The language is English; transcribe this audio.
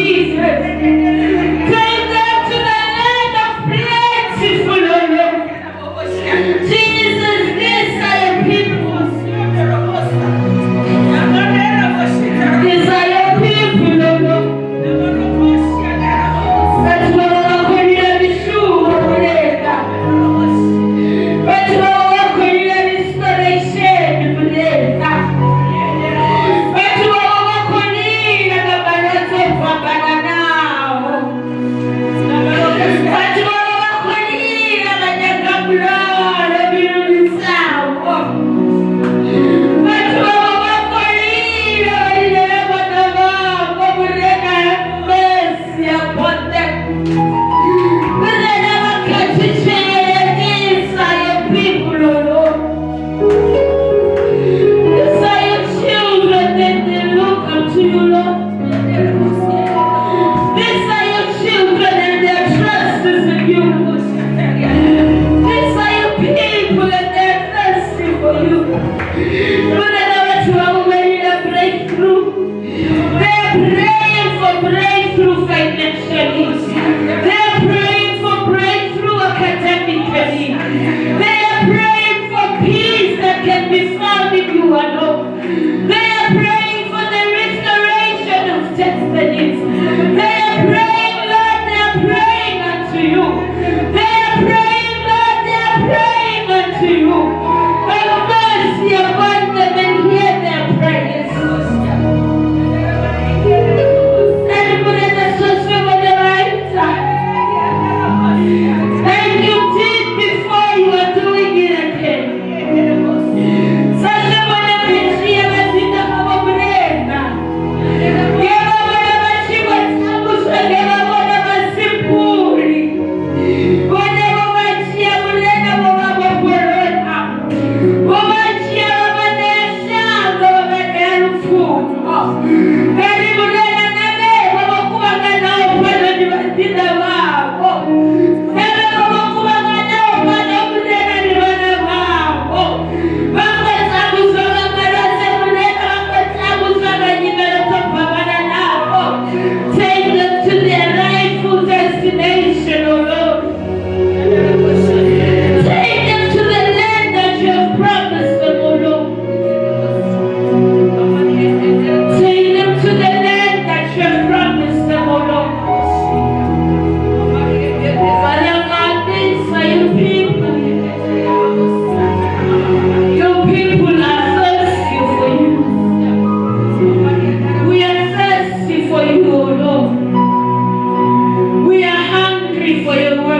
Jesus. For your word.